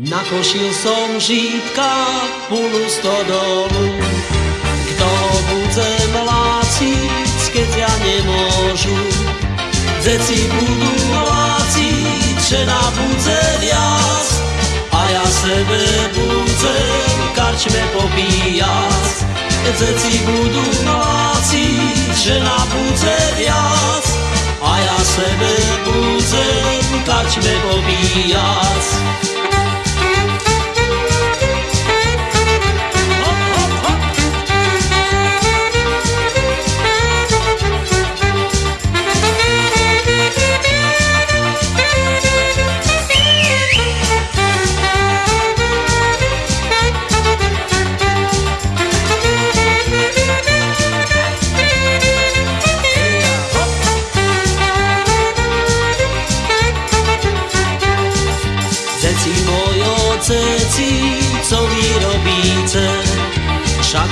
Nakošil som žítka pulu stodolu, kto budze mláciť, keď ja nemôžu. Zeci budú mláciť, že na budze viac, a ja sebe budem karčme popíjať. Zeci budú mláciť, že na budze viac, a ja sebe budem karčme popíjať.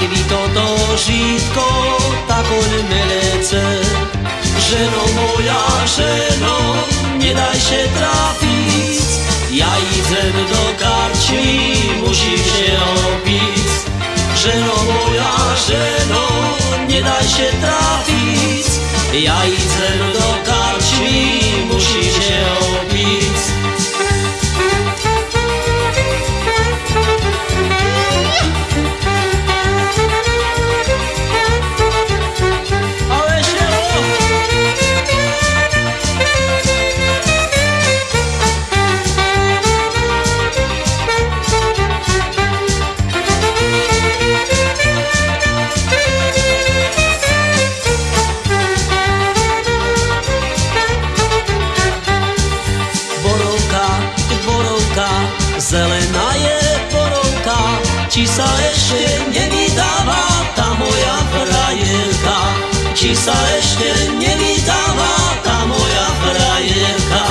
Však vy toto žitko takoj melece. Ženo moja, ženo, nedaj się trafić, ja idę do karczmi, musisz się opić. Żeno moja, żeno, nie daj się trafić, ja idę do Qisa eshten jemi dava ta moja frajerka Qisa eshten jemi dava ta moja frajerka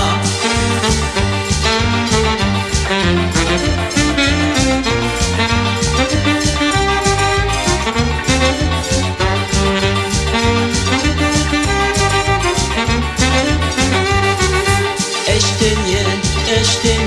Eshten jen, eshten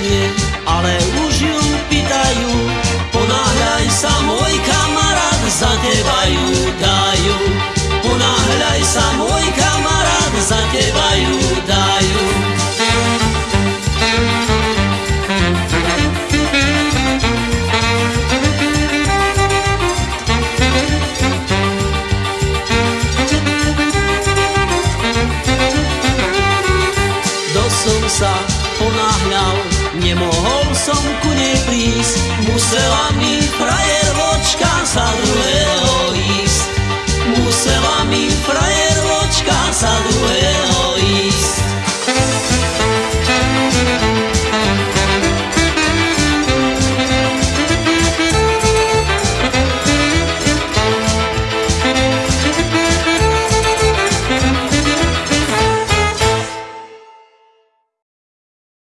sa ponáhľal, nemohol som ku nej prísť, musela mi frajer vočka sa druhého